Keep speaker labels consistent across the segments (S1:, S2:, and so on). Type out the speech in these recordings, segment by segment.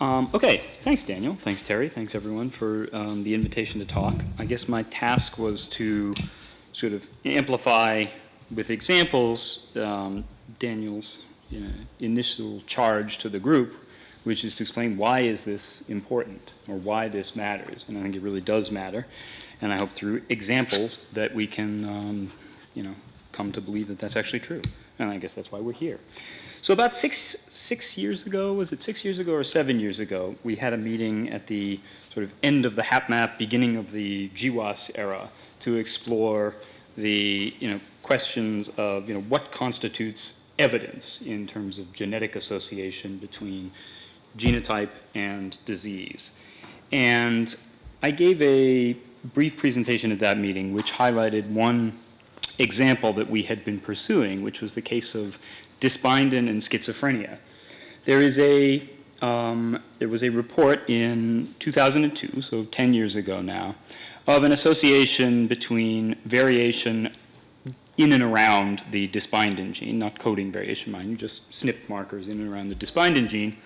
S1: Um, okay, thanks, Daniel. Thanks, Terry. Thanks, everyone, for um, the invitation to talk. I guess my task was to sort of amplify with examples um, Daniel's you know, initial charge to the group, which is to explain why is this important or why this matters. And I think it really does matter. And I hope through examples that we can, um, you know, come to believe that that's actually true. And I guess that's why we're here. So about six, six years ago, was it six years ago or seven years ago, we had a meeting at the sort of end of the HapMap, beginning of the GWAS era to explore the, you know, questions of, you know, what constitutes evidence in terms of genetic association between genotype and disease. And I gave a brief presentation at that meeting which highlighted one example that we had been pursuing, which was the case of dysbindin and schizophrenia. There is a, um, there was a report in 2002, so 10 years ago now, of an association between variation in and around the dysbindin gene, not coding variation, mind you, just SNP markers in and around the dysbindin gene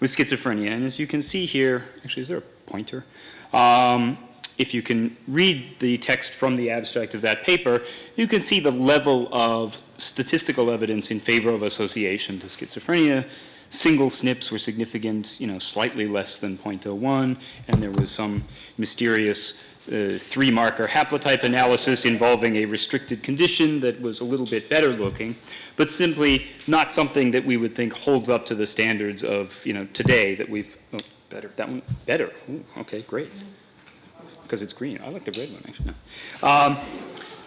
S1: with schizophrenia. And as you can see here, actually, is there a pointer? Um, if you can read the text from the abstract of that paper, you can see the level of statistical evidence in favor of association to schizophrenia. Single SNPs were significant, you know, slightly less than 0.01, and there was some mysterious uh, three-marker haplotype analysis involving a restricted condition that was a little bit better looking, but simply not something that we would think holds up to the standards of, you know, today that we've, oh, better, that one, better, Ooh, okay, great because it's green. I like the red one, actually. No. Um,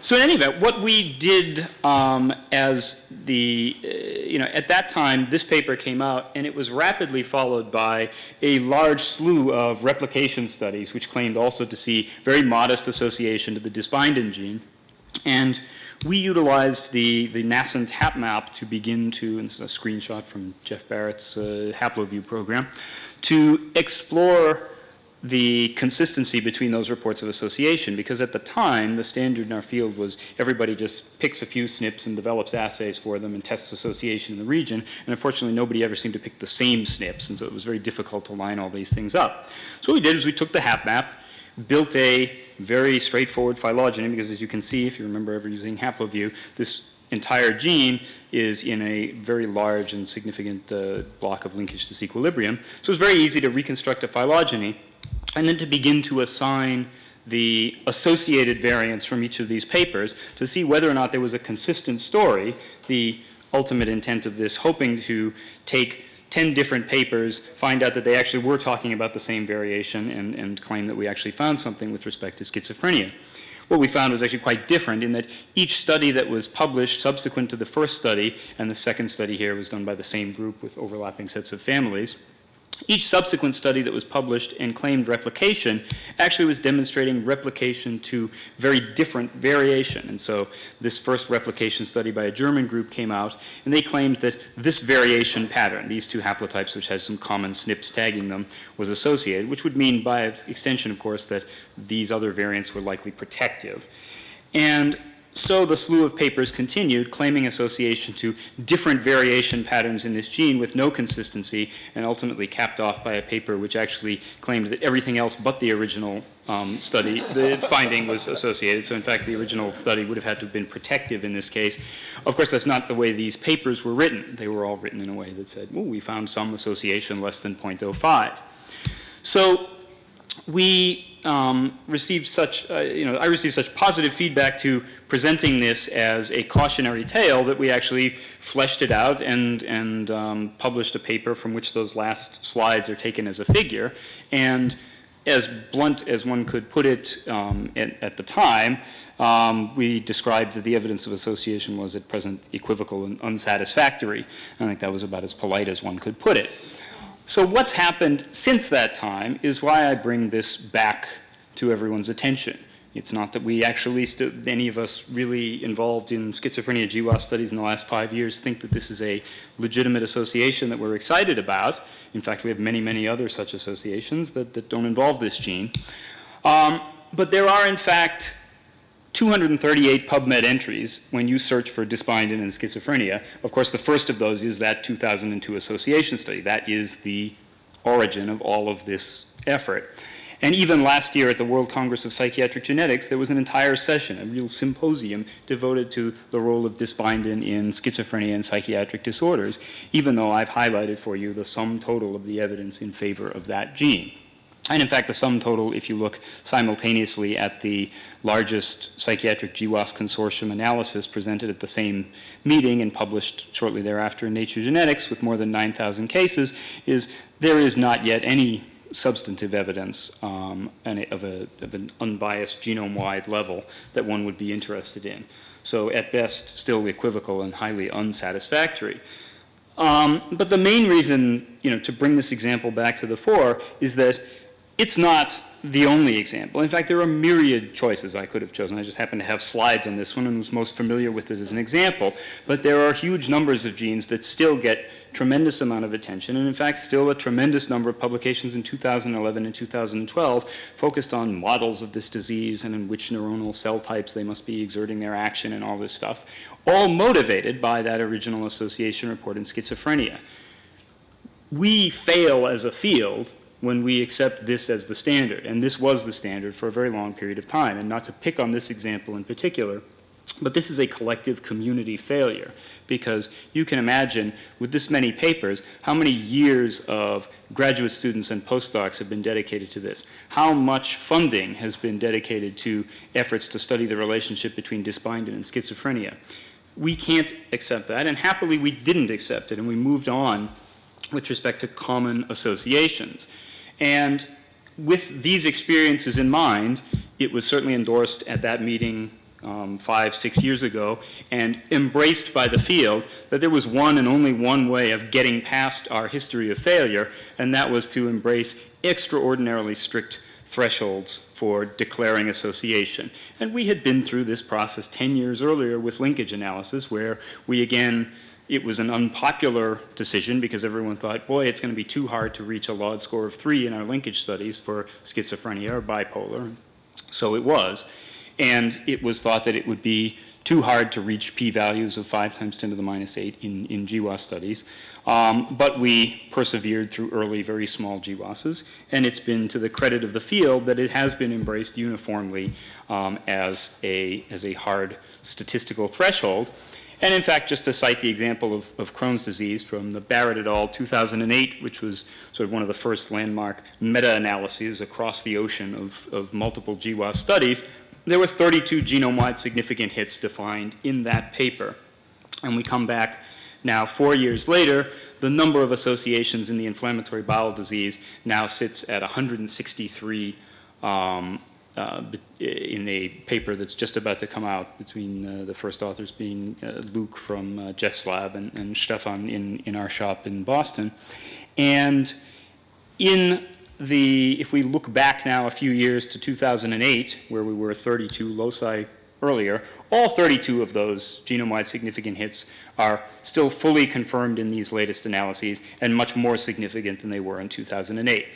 S1: so in any event, what we did um, as the, uh, you know, at that time, this paper came out, and it was rapidly followed by a large slew of replication studies, which claimed also to see very modest association to the dysbindin gene. And we utilized the, the nascent HapMap to begin to, and this is a screenshot from Jeff Barrett's uh, HaploView program, to explore the consistency between those reports of association because at the time the standard in our field was everybody just picks a few SNPs and develops assays for them and tests association in the region and unfortunately nobody ever seemed to pick the same SNPs and so it was very difficult to line all these things up. So what we did is we took the HapMap, built a very straightforward phylogeny because as you can see if you remember ever using HaploView this entire gene is in a very large and significant uh, block of linkage disequilibrium. So it's very easy to reconstruct a phylogeny and then to begin to assign the associated variants from each of these papers to see whether or not there was a consistent story, the ultimate intent of this hoping to take 10 different papers, find out that they actually were talking about the same variation and, and claim that we actually found something with respect to schizophrenia. What we found was actually quite different in that each study that was published subsequent to the first study, and the second study here was done by the same group with overlapping sets of families, each subsequent study that was published and claimed replication actually was demonstrating replication to very different variation. And so this first replication study by a German group came out, and they claimed that this variation pattern, these two haplotypes which had some common SNPs tagging them, was associated, which would mean by extension, of course, that these other variants were likely protective. And so the slew of papers continued, claiming association to different variation patterns in this gene with no consistency, and ultimately capped off by a paper which actually claimed that everything else but the original um, study, the finding was associated. So in fact, the original study would have had to have been protective in this case. Of course, that's not the way these papers were written. They were all written in a way that said, oh, we found some association less than 0.05. So we um, received such, uh, you know, I received such positive feedback to presenting this as a cautionary tale that we actually fleshed it out and, and um, published a paper from which those last slides are taken as a figure. And as blunt as one could put it um, at, at, the time, um, we described that the evidence of association was at present equivocal and unsatisfactory. I think that was about as polite as one could put it. So what's happened since that time is why I bring this back to everyone's attention. It's not that we actually, any of us really involved in schizophrenia GWAS studies in the last five years think that this is a legitimate association that we're excited about. In fact, we have many, many other such associations that, that don't involve this gene. Um, but there are, in fact, 238 PubMed entries when you search for dysbindin and schizophrenia. Of course, the first of those is that 2002 association study. That is the origin of all of this effort. And even last year at the World Congress of Psychiatric Genetics, there was an entire session, a real symposium devoted to the role of dysbindin in schizophrenia and psychiatric disorders, even though I've highlighted for you the sum total of the evidence in favor of that gene. And in fact, the sum total, if you look simultaneously at the largest psychiatric GWAS consortium analysis presented at the same meeting and published shortly thereafter in Nature Genetics with more than 9,000 cases, is there is not yet any substantive evidence um, of, a, of an unbiased genome-wide level that one would be interested in. So at best, still equivocal and highly unsatisfactory. Um, but the main reason, you know, to bring this example back to the fore is that it's not the only example. In fact, there are myriad choices I could have chosen. I just happen to have slides on this one and was most familiar with it as an example. But there are huge numbers of genes that still get tremendous amount of attention, and in fact, still a tremendous number of publications in 2011 and 2012 focused on models of this disease and in which neuronal cell types they must be exerting their action and all this stuff, all motivated by that original association report in schizophrenia. We fail as a field when we accept this as the standard. And this was the standard for a very long period of time. And not to pick on this example in particular, but this is a collective community failure because you can imagine with this many papers how many years of graduate students and postdocs have been dedicated to this, how much funding has been dedicated to efforts to study the relationship between dysbindin and schizophrenia. We can't accept that, and happily we didn't accept it, and we moved on with respect to common associations. And with these experiences in mind, it was certainly endorsed at that meeting um, five, six years ago, and embraced by the field that there was one and only one way of getting past our history of failure, and that was to embrace extraordinarily strict thresholds for declaring association. And we had been through this process 10 years earlier with linkage analysis, where we again it was an unpopular decision because everyone thought, boy, it's going to be too hard to reach a LOD score of three in our linkage studies for schizophrenia or bipolar. So it was. And it was thought that it would be too hard to reach p-values of 5 times 10 to the minus 8 in, in GWAS studies. Um, but we persevered through early, very small GWASs, and it's been to the credit of the field that it has been embraced uniformly um, as, a, as a hard statistical threshold. And in fact, just to cite the example of, of, Crohn's disease from the Barrett et al. 2008, which was sort of one of the first landmark meta-analyses across the ocean of, of multiple GWAS studies, there were 32 genome-wide significant hits defined in that paper. And we come back now four years later, the number of associations in the inflammatory bowel disease now sits at 163 um, in a paper that's just about to come out between uh, the first authors being uh, Luke from uh, Jeff's lab and, and Stefan in, in our shop in Boston. And in the, if we look back now a few years to 2008, where we were 32 loci earlier, all 32 of those genome-wide significant hits are still fully confirmed in these latest analyses and much more significant than they were in 2008.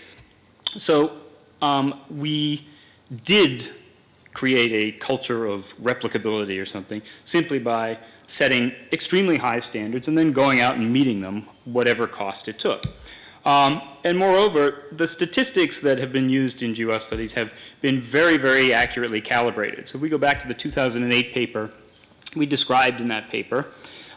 S1: So um, we did create a culture of replicability or something simply by setting extremely high standards and then going out and meeting them whatever cost it took. Um, and moreover, the statistics that have been used in GWAS studies have been very, very accurately calibrated. So if we go back to the 2008 paper, we described in that paper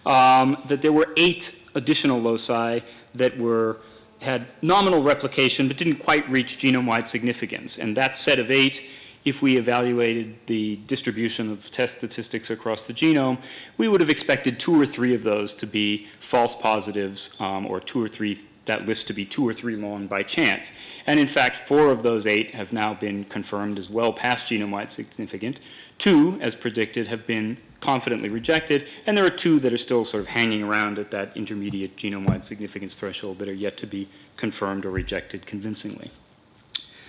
S1: um, that there were eight additional loci that were had nominal replication but didn't quite reach genome-wide significance. And that set of eight, if we evaluated the distribution of test statistics across the genome, we would have expected two or three of those to be false positives um, or two or three that list to be two or three long by chance. And in fact, four of those eight have now been confirmed as well past genome-wide significant. Two, as predicted, have been confidently rejected, and there are two that are still sort of hanging around at that intermediate genome-wide significance threshold that are yet to be confirmed or rejected convincingly.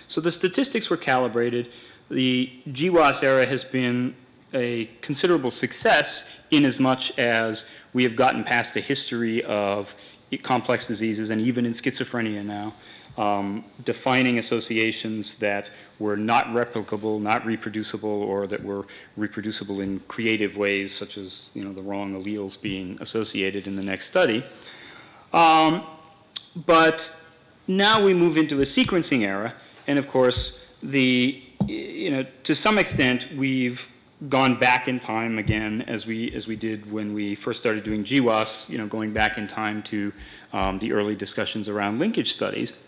S1: So the statistics were calibrated. The GWAS era has been a considerable success in as much as we have gotten past the history of complex diseases and even in schizophrenia now, um, defining associations that were not replicable, not reproducible, or that were reproducible in creative ways, such as you know the wrong alleles being associated in the next study. Um, but now we move into a sequencing era, and of course, the, you know, to some extent, we've gone back in time again as we, as we did when we first started doing GWAS, you know, going back in time to um, the early discussions around linkage studies.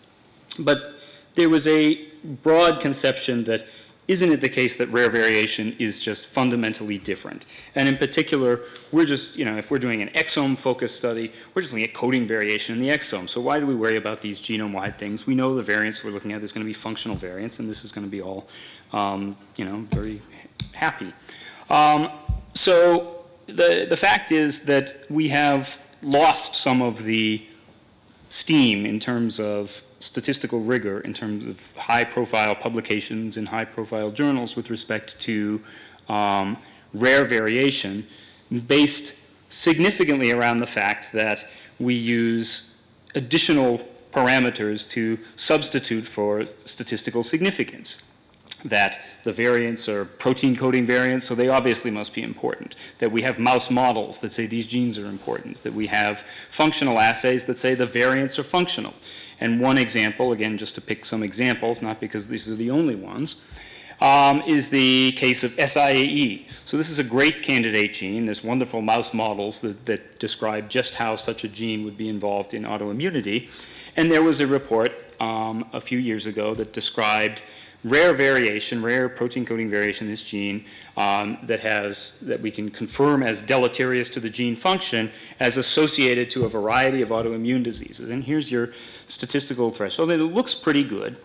S1: But there was a broad conception that isn't it the case that rare variation is just fundamentally different? And in particular, we're just, you know, if we're doing an exome-focused study, we're just looking at coding variation in the exome. So why do we worry about these genome-wide things? We know the variants we're looking at, there's going to be functional variants, and this is going to be all, um, you know, very happy. Um, so the, the fact is that we have lost some of the steam in terms of statistical rigor in terms of high-profile publications in high-profile journals with respect to um, rare variation based significantly around the fact that we use additional parameters to substitute for statistical significance that the variants are protein coding variants, so they obviously must be important. That we have mouse models that say these genes are important. That we have functional assays that say the variants are functional. And one example, again, just to pick some examples, not because these are the only ones, um, is the case of SIAE. So this is a great candidate gene. There's wonderful mouse models that, that describe just how such a gene would be involved in autoimmunity. And there was a report um, a few years ago that described rare variation, rare protein coding variation in this gene um, that has, that we can confirm as deleterious to the gene function as associated to a variety of autoimmune diseases. And here's your statistical threshold. And it looks pretty good.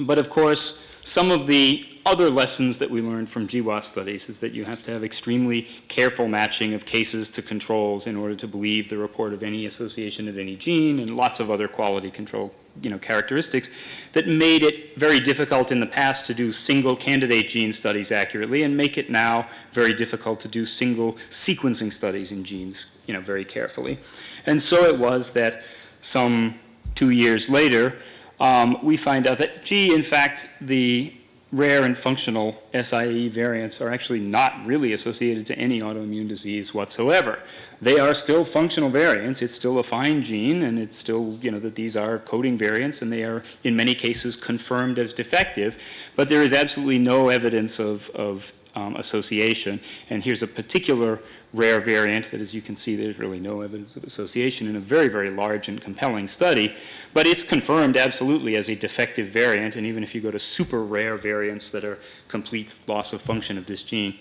S1: But of course, some of the other lessons that we learned from GWAS studies is that you have to have extremely careful matching of cases to controls in order to believe the report of any association of any gene and lots of other quality control you know, characteristics that made it very difficult in the past to do single candidate gene studies accurately and make it now very difficult to do single sequencing studies in genes you know, very carefully. And so it was that some two years later, um, we find out that, gee, in fact, the rare and functional SIAE variants are actually not really associated to any autoimmune disease whatsoever. They are still functional variants. It's still a fine gene, and it's still, you know, that these are coding variants, and they are, in many cases, confirmed as defective. But there is absolutely no evidence of, of um, association. And here's a particular rare variant that, as you can see, there's really no evidence of association in a very, very large and compelling study. But it's confirmed absolutely as a defective variant, and even if you go to super rare variants that are complete loss of function of this gene,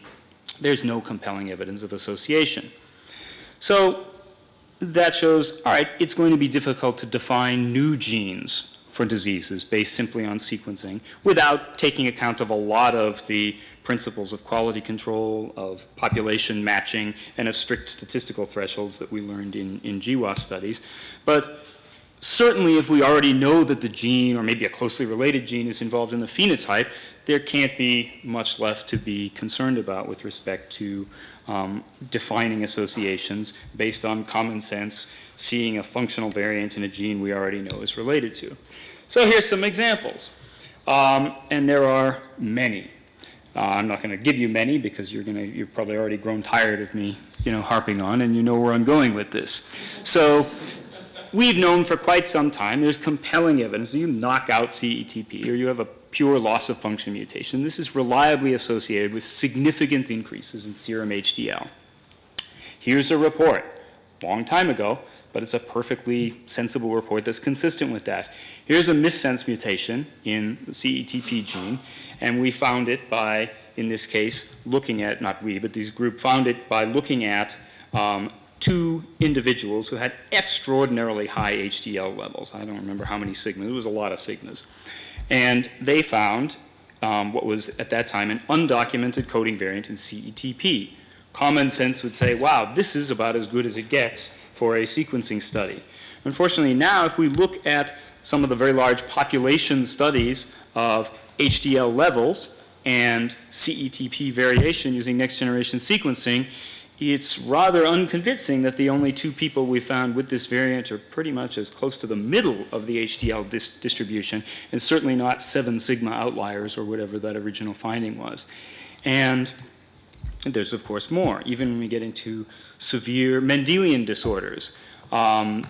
S1: there's no compelling evidence of association. So that shows, all right, it's going to be difficult to define new genes for diseases based simply on sequencing without taking account of a lot of the principles of quality control, of population matching, and of strict statistical thresholds that we learned in, in GWAS studies. But certainly if we already know that the gene or maybe a closely related gene is involved in the phenotype, there can't be much left to be concerned about with respect to um, defining associations based on common sense, seeing a functional variant in a gene we already know is related to. So here's some examples. Um, and there are many. Uh, I'm not going to give you many because you're going to, you've probably already grown tired of me, you know, harping on, and you know where I'm going with this. So we've known for quite some time there's compelling evidence that you knock out CETP or you have a pure loss of function mutation. This is reliably associated with significant increases in serum HDL. Here's a report, long time ago, but it's a perfectly sensible report that's consistent with that. Here's a missense mutation in the CETP gene, and we found it by, in this case, looking at, not we, but this group found it by looking at um, two individuals who had extraordinarily high HDL levels. I don't remember how many sigmas, it was a lot of sigmas. And they found um, what was at that time an undocumented coding variant in CETP. Common sense would say, wow, this is about as good as it gets for a sequencing study. Unfortunately, now if we look at some of the very large population studies of HDL levels and CETP variation using next generation sequencing, it's rather unconvincing that the only two people we found with this variant are pretty much as close to the middle of the HDL dis distribution, and certainly not seven sigma outliers or whatever that original finding was. And there's, of course, more. Even when we get into severe Mendelian disorders, um,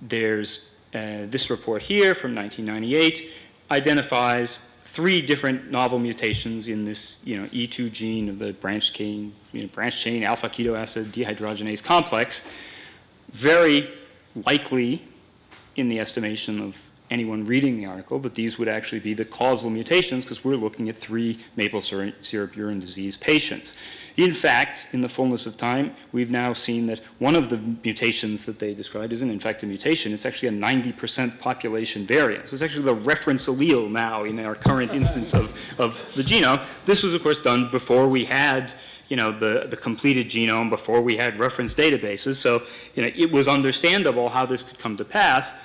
S1: there's uh, this report here from 1998 identifies three different novel mutations in this, you know, E2 gene of the branch chain, you know, branch chain alpha keto acid dehydrogenase complex. Very likely in the estimation of anyone reading the article that these would actually be the causal mutations because we're looking at three maple syrup urine disease patients. In fact, in the fullness of time, we've now seen that one of the mutations that they described isn't in fact a mutation, it's actually a 90% population variant. So it's actually the reference allele now in our current instance of, of the genome. This was of course done before we had you know, the, the completed genome before we had reference databases. So, you know, it was understandable how this could come to pass.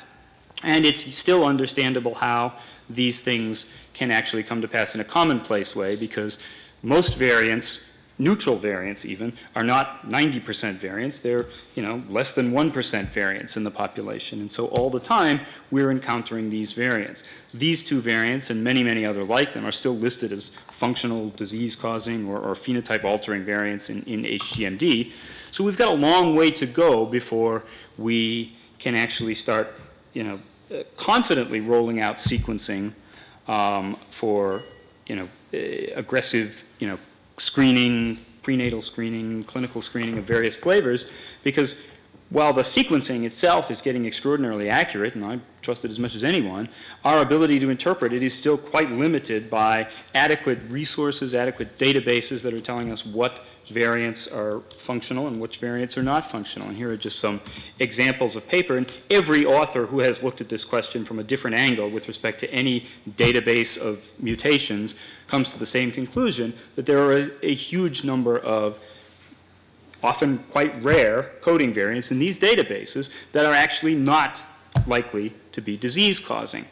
S1: And it's still understandable how these things can actually come to pass in a commonplace way because most variants, neutral variants even, are not 90% variants. They're, you know, less than 1% variants in the population. And so all the time, we're encountering these variants. These two variants and many, many other like them are still listed as functional disease-causing or, or phenotype-altering variants in, in HGMD. So we've got a long way to go before we can actually start, you know, confidently rolling out sequencing um, for you know uh, aggressive you know screening, prenatal screening, clinical screening of various flavors, because while the sequencing itself is getting extraordinarily accurate, and I trust it as much as anyone, our ability to interpret it is still quite limited by adequate resources, adequate databases that are telling us what variants are functional and which variants are not functional. And here are just some examples of paper. And every author who has looked at this question from a different angle with respect to any database of mutations comes to the same conclusion that there are a, a huge number of often quite rare coding variants in these databases that are actually not likely to be disease causing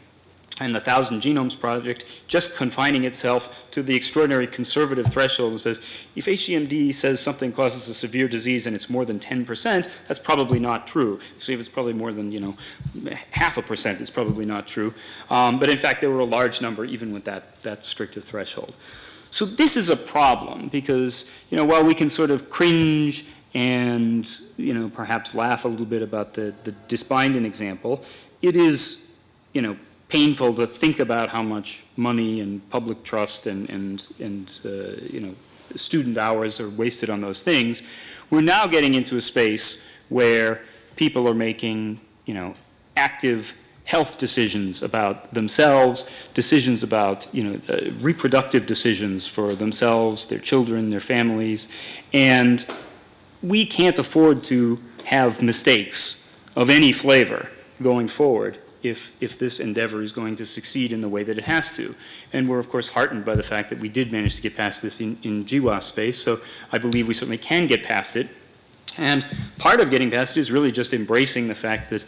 S1: and the Thousand Genomes Project just confining itself to the extraordinary conservative threshold and says if HGMD says something causes a severe disease and it's more than 10%, that's probably not true. So if it's probably more than, you know, half a percent, it's probably not true. Um, but in fact, there were a large number even with that, that stricter threshold. So this is a problem because, you know, while we can sort of cringe and, you know, perhaps laugh a little bit about the, the dysbindin example, it is, you know, painful to think about how much money and public trust and, and, and uh, you know, student hours are wasted on those things. We're now getting into a space where people are making, you know, active health decisions about themselves, decisions about, you know, uh, reproductive decisions for themselves, their children, their families, and we can't afford to have mistakes of any flavor going forward if, if this endeavor is going to succeed in the way that it has to. And we're of course heartened by the fact that we did manage to get past this in, in GWAS space, so I believe we certainly can get past it. And part of getting past it is really just embracing the fact that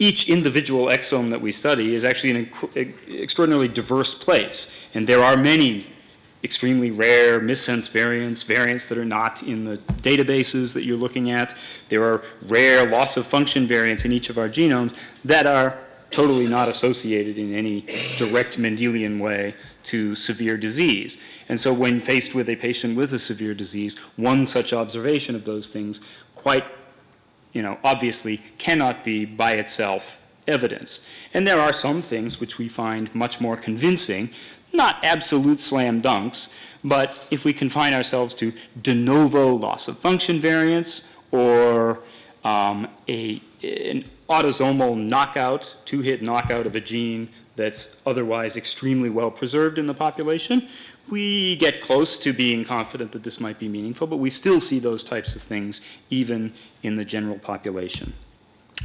S1: each individual exome that we study is actually an extraordinarily diverse place. And there are many extremely rare missense variants, variants that are not in the databases that you're looking at. There are rare loss of function variants in each of our genomes that are totally not associated in any direct Mendelian way to severe disease. And so when faced with a patient with a severe disease, one such observation of those things quite, you know, obviously cannot be by itself evidence. And there are some things which we find much more convincing, not absolute slam dunks, but if we confine ourselves to de novo loss of function variants or um, a, an autosomal knockout, two-hit knockout of a gene that's otherwise extremely well preserved in the population, we get close to being confident that this might be meaningful, but we still see those types of things even in the general population.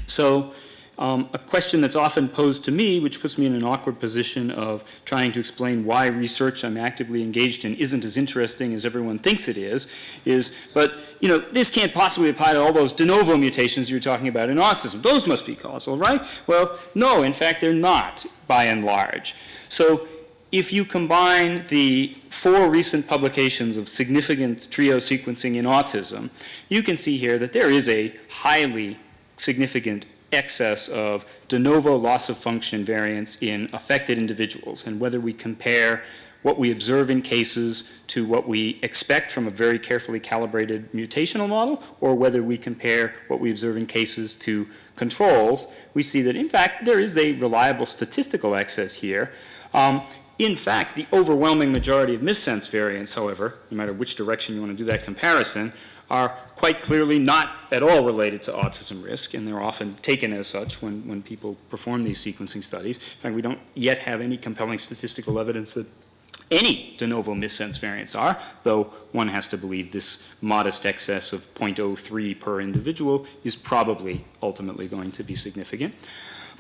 S1: So um, a question that's often posed to me, which puts me in an awkward position of trying to explain why research I'm actively engaged in isn't as interesting as everyone thinks it is, is, but, you know, this can't possibly apply to all those de novo mutations you're talking about in autism. Those must be causal, right? Well, no, in fact, they're not, by and large. So if you combine the four recent publications of significant trio sequencing in autism, you can see here that there is a highly significant excess of de novo loss of function variants in affected individuals and whether we compare what we observe in cases to what we expect from a very carefully calibrated mutational model or whether we compare what we observe in cases to controls, we see that in fact there is a reliable statistical excess here. Um, in fact, the overwhelming majority of missense variants, however, no matter which direction you want to do that comparison, are quite clearly not at all related to autism risk, and they're often taken as such when, when people perform these sequencing studies. In fact, we don't yet have any compelling statistical evidence that any de novo missense variants are, though one has to believe this modest excess of 0.03 per individual is probably ultimately going to be significant.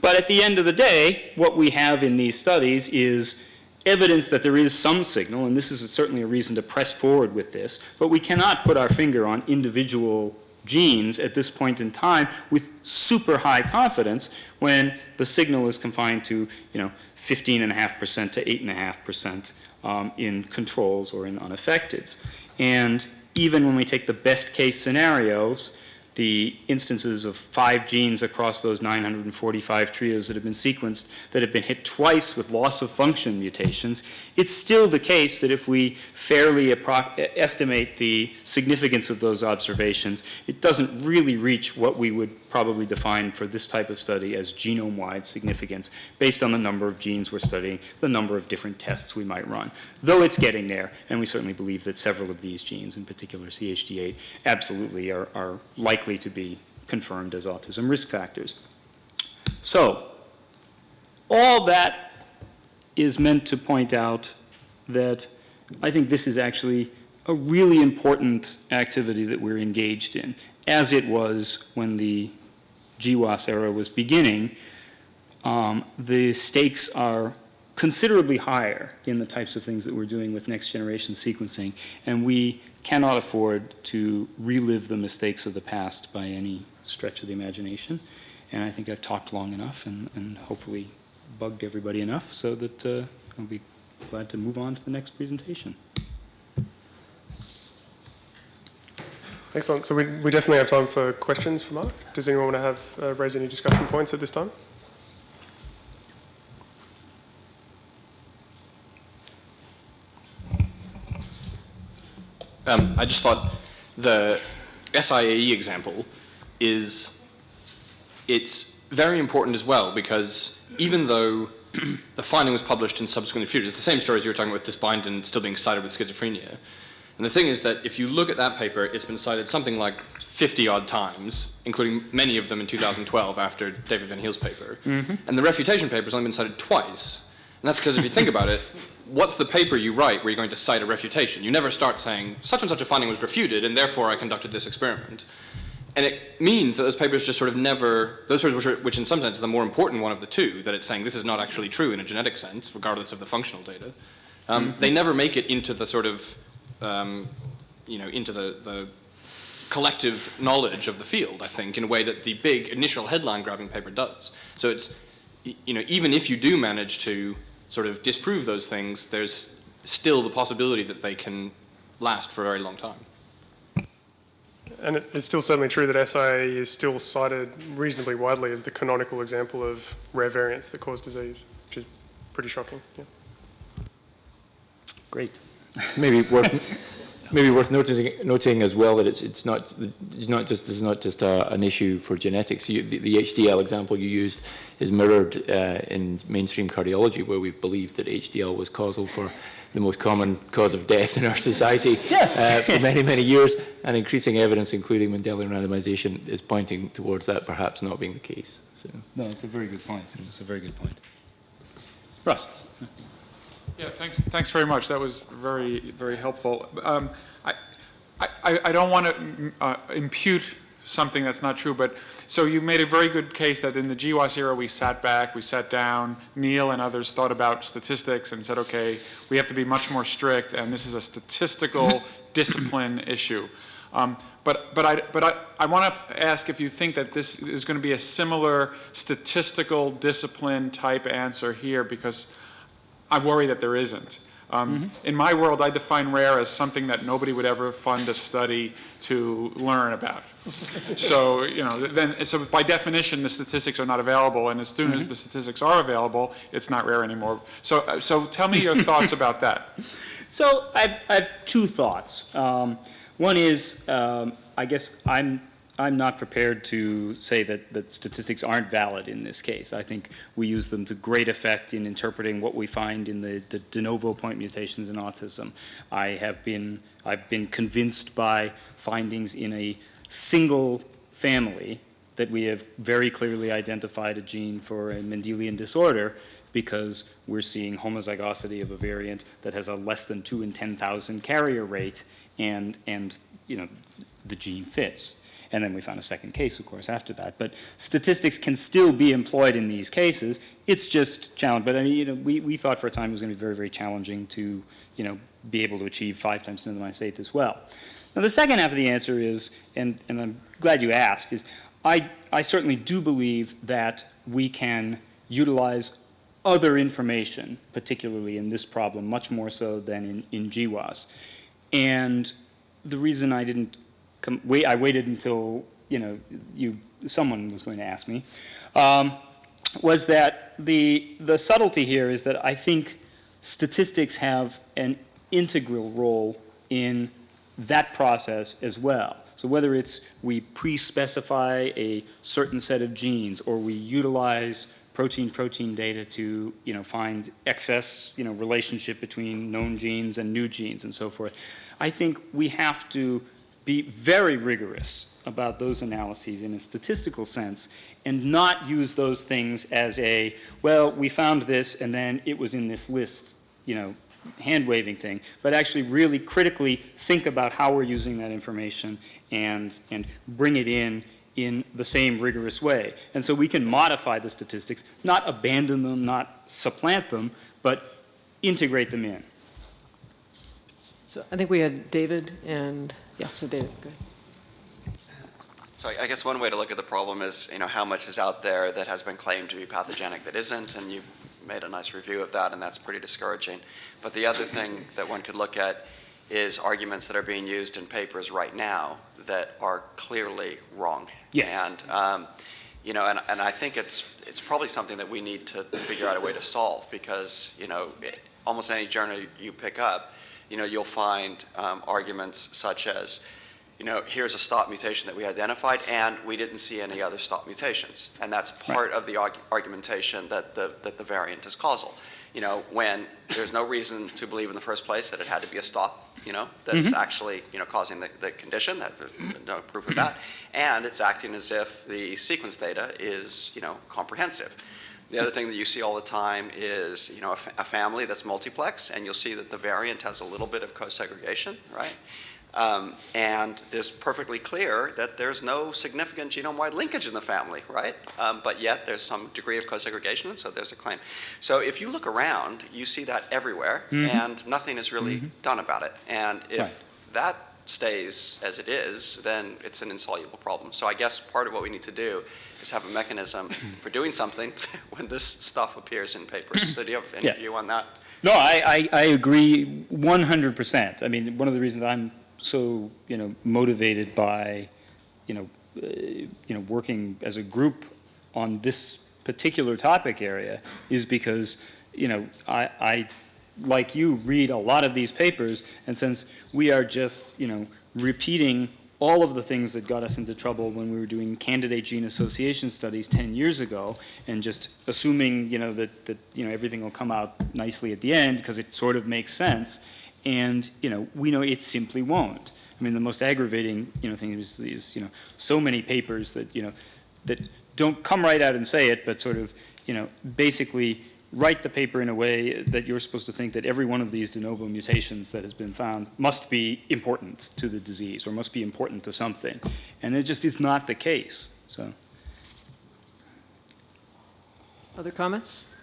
S1: But at the end of the day, what we have in these studies is evidence that there is some signal, and this is certainly a reason to press forward with this, but we cannot put our finger on individual genes at this point in time with super high confidence when the signal is confined to, you know, 15.5% to 8.5% um, in controls or in unaffecteds. And even when we take the best case scenarios, the instances of five genes across those 945 trios that have been sequenced that have been hit twice with loss of function mutations, it's still the case that if we fairly estimate the significance of those observations, it doesn't really reach what we would probably defined for this type of study as genome-wide significance based on the number of genes we're studying, the number of different tests we might run. Though it's getting there, and we certainly believe that several of these genes, in particular CHD8, absolutely are, are likely likely to be confirmed as autism risk factors. So, all that is meant to point out that I think this is actually a really important activity that we're engaged in, as it was when the GWAS era was beginning. Um, the stakes are considerably higher in the types of things that we're doing with next generation sequencing, and we cannot afford to relive the mistakes of the past by any stretch of the imagination. And I think I've talked long enough and, and hopefully bugged everybody enough so that uh, I'll be glad to move on to the next presentation.
S2: Excellent. So we, we definitely have time for questions for Mark. Does anyone want to have uh, raise any discussion points at this time?
S3: Um, I just thought the SIAE example is, it's very important as well because even though the finding was published and subsequently refuted, it's the same story as you were talking about with dysbindin still being cited with schizophrenia. And the thing is that if you look at that paper, it's been cited something like 50 odd times, including many of them in 2012 after David Van Heel's paper. Mm -hmm. And the refutation paper has only been cited twice. And that's because if you think about it, what's the paper you write where you're going to cite a refutation? You never start saying, such and such a finding was refuted, and therefore I conducted this experiment. And it means that those papers just sort of never, those papers which, are, which in some sense are the more important one of the two, that it's saying this is not actually true in a genetic sense, regardless of the functional data, um, mm -hmm. they never make it into the sort of, um, you know, into the, the collective knowledge of the field, I think, in a way that the big initial headline grabbing paper does. So it's, you know, even if you do manage to sort of disprove those things, there's still the possibility that they can last for a very long time.
S2: And it's still certainly true that SIAE is still cited reasonably widely as the canonical example of rare variants that cause disease, which is pretty shocking. Yeah.
S1: Great.
S4: Maybe worth maybe worth noting, noting as well that it's it's not it's not just this is not just a, an issue for genetics. You, the, the, HDL example you used is mirrored uh, in mainstream cardiology, where we've believed that HDL was causal for the most common cause of death in our society
S1: yes.
S4: uh, for many many years, and increasing evidence, including Mendelian randomization, is pointing towards that perhaps not being the case. So.
S1: No, it's a very good point. It's a very good point. Russ.
S5: Yeah, thanks, thanks very much. That was very, very helpful. Um, I, I, I don't want to uh, impute something that's not true, but so you made a very good case that in the GWAS era we sat back, we sat down, Neil and others thought about statistics and said, okay, we have to be much more strict and this is a statistical discipline issue. Um, but, but, I, but I, I want to ask if you think that this is going to be a similar statistical discipline type answer here because I worry that there isn't. Um, mm -hmm. In my world, I define rare as something that nobody would ever fund a study to learn about. so, you know, then, so by definition, the statistics are not available, and as soon mm -hmm. as mm-hmm. the statistics are available, it's not rare anymore. So, uh, so tell me your thoughts about that.
S1: So, I have, I have two thoughts. Um, one is, um, I guess I'm I'm not prepared to say that, that statistics aren't valid in this case. I think we use them to great effect in interpreting what we find in the, the de novo point mutations in autism. I have been, I've been convinced by findings in a single family that we have very clearly identified a gene for a Mendelian disorder because we're seeing homozygosity of a variant that has a less than 2 in 10,000 carrier rate and, and, you know, the gene fits. And then we found a second case, of course, after that. But statistics can still be employed in these cases. It's just challenge. But I mean, you know, we, we thought for a time it was going to be very, very challenging to, you know, be able to achieve five times 10 to the minus eighth as well. Now, the second half of the answer is, and, and I'm glad you asked, is I, I certainly do believe that we can utilize other information, particularly in this problem, much more so than in, in GWAS. And the reason I didn't wait, I waited until, you know, you, someone was going to ask me, um, was that the, the subtlety here is that I think statistics have an integral role in that process as well. So whether it's we pre-specify a certain set of genes or we utilize protein-protein data to, you know, find excess, you know, relationship between known genes and new genes and so forth, I think we have to be very rigorous about those analyses in a statistical sense and not use those things as a, well, we found this and then it was in this list, you know, hand waving thing, but actually really critically think about how we're using that information and, and bring it in in the same rigorous way. And so we can modify the statistics, not abandon them, not supplant them, but integrate them in.
S6: So I think we had David and, yeah, so David, go ahead.
S7: So I I guess one way to look at the problem is, you know, how much is out there that has been claimed to be pathogenic that isn't, and you've made a nice review of that, and that's pretty discouraging. But the other thing that one could look at is arguments that are being used in papers right now that are clearly wrong.
S1: Yes.
S7: And, um, you know, and, and I think it's, it's probably something that we need to figure out a way to solve because, you know, it- almost any journal you pick up, you know, you'll find um, arguments such as, you know, here's a stop mutation that we identified, and we didn't see any other stop mutations. And that's part of the arg- argumentation that the, that the variant is causal. You know, when there's no reason to believe in the first place that it had to be a stop, you know, that's actually, you know, causing the, the condition, that, there's no proof of that. And it's acting as if the sequence data is, you know, comprehensive. The other thing that you see all the time is, you know, a, a family that's multiplex, and you'll see that the variant has a little bit of co-segregation, right? Um, and it's perfectly clear that there's no significant genome-wide linkage in the family, right? Um, but yet there's some degree of co-segregation, and so there's a claim. So if you look around, you see that everywhere, and nothing is really done about it. And if
S1: Right.
S7: that stays as it is, then it's an insoluble problem. So I guess part of what we need to do is have a mechanism for doing something when this stuff appears in papers. So do you have any
S1: Yeah.
S7: view on that?
S1: No, I, I, I agree 100%. I mean, one of the reasons I'm so, you know, motivated by, you know, uh, you know, working as a group on this particular topic area is because, you know, I, I, like you, read a lot of these papers, and since we are just, you know, repeating all of the things that got us into trouble when we were doing candidate gene association studies 10 years ago and just assuming, you know, that, that you know, everything will come out nicely at the end because it sort of makes sense. And, you know, we know it simply won't. I mean, the most aggravating, you know, thing is, is, you know, so many papers that, you know, that don't come right out and say it, but sort of, you know, basically write the paper in a way that you're supposed to think that every one of these de novo mutations that has been found must be important to the disease or must be important to something. And it just is not the case, so.
S6: Other comments?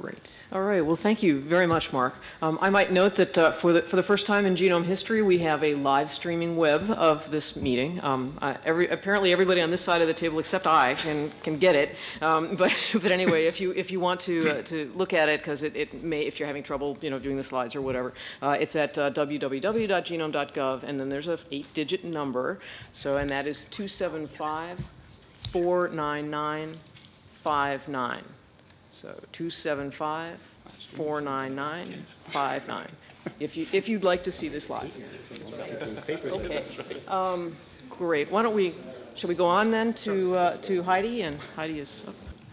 S6: Great. All right, well, thank you very much, Mark. Um, I might note that uh, for the, for the first time in genome history, we have a live streaming web of this meeting. Um, uh, every, apparently, everybody on this side of the table except I can, can get it. Um, but, but anyway, if you, if you want to, uh, to look at it, because it, it may, if you're having trouble, you know, doing the slides or whatever, uh, it's at uh, www.genome.gov, and then there's a eight-digit number. So, and that is 275 499 59. So 275-499-59, if you, if you'd like to see this live. So, Okay. Um, Great. Why don't we, should we go on then to, uh, to Heidi? And Heidi is up.